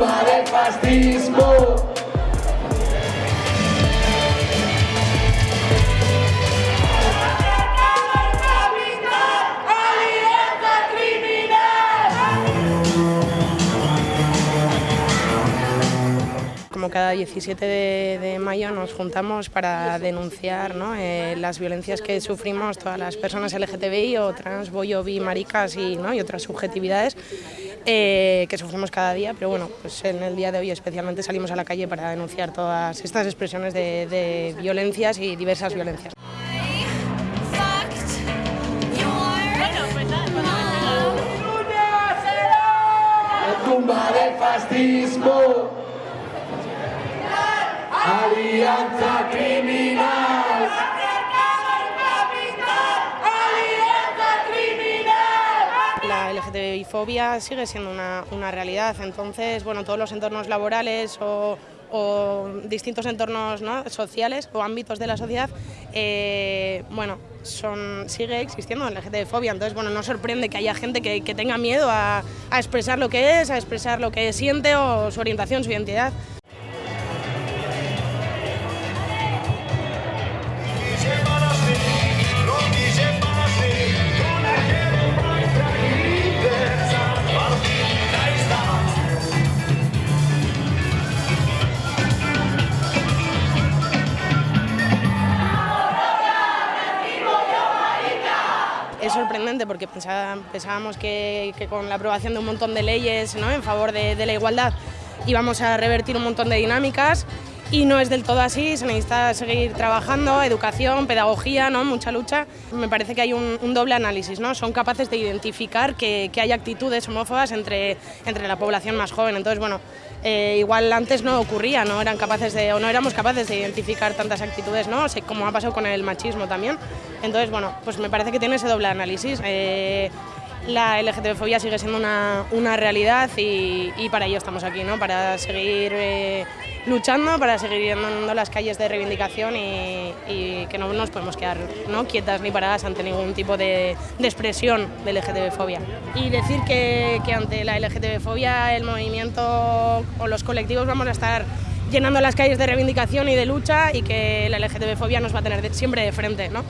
tumba del fascismo. Como cada 17 de, mayo nos juntamos para denunciar eh, las violencias que sufrimos todas las personas LGTBI o trans, boyo, bi, maricas y, y otras subjetividades eh, que sufrimos cada día, pero bueno, pues en el día de hoy especialmente salimos a la calle para denunciar todas estas expresiones de, violencias y diversas violencias. fascismo Alianza criminal. Alianza LGTBI-fobia sigue siendo una, una realidad, entonces, bueno, todos los entornos laborales o distintos entornos sociales o ámbitos de la sociedad, eh, bueno, son, sigue existiendo la LGTB-fobia, entonces bueno, no sorprende que haya gente que, que tenga miedo a, expresar lo que es, a expresar lo que siente o su orientación, su identidad. Es sorprendente porque pensábamos que, con la aprobación de un montón de leyes ¿no? en favor de, la igualdad íbamos a revertir un montón de dinámicas y no es del todo así, se necesita seguir trabajando, educación, pedagogía, ¿no? mucha lucha. Me parece que hay un, doble análisis, ¿no? son capaces de identificar que, hay actitudes homófobas entre, entre la población más joven. Entonces, bueno, eh, igual antes no ocurría, no eran capaces de, o no éramos capaces de identificar tantas actitudes, ¿no? como ha pasado con el machismo también. Entonces, bueno, pues me parece que tiene ese doble análisis. Eh, la LGTB-fobia sigue siendo una, una realidad y, para ello estamos aquí, ¿no? para seguir eh, luchando, para seguir yendo a las calles de reivindicación y, que no nos podemos quedar ¿no? quietas ni paradas ante ningún tipo de, expresión de LGTB-fobia. Y decir que, que ante la LGTB-fobia el movimiento o los colectivos vamos a estar llenando las calles de reivindicación y de lucha y que la LGTB-fobia nos va a tener siempre de frente. ¿no?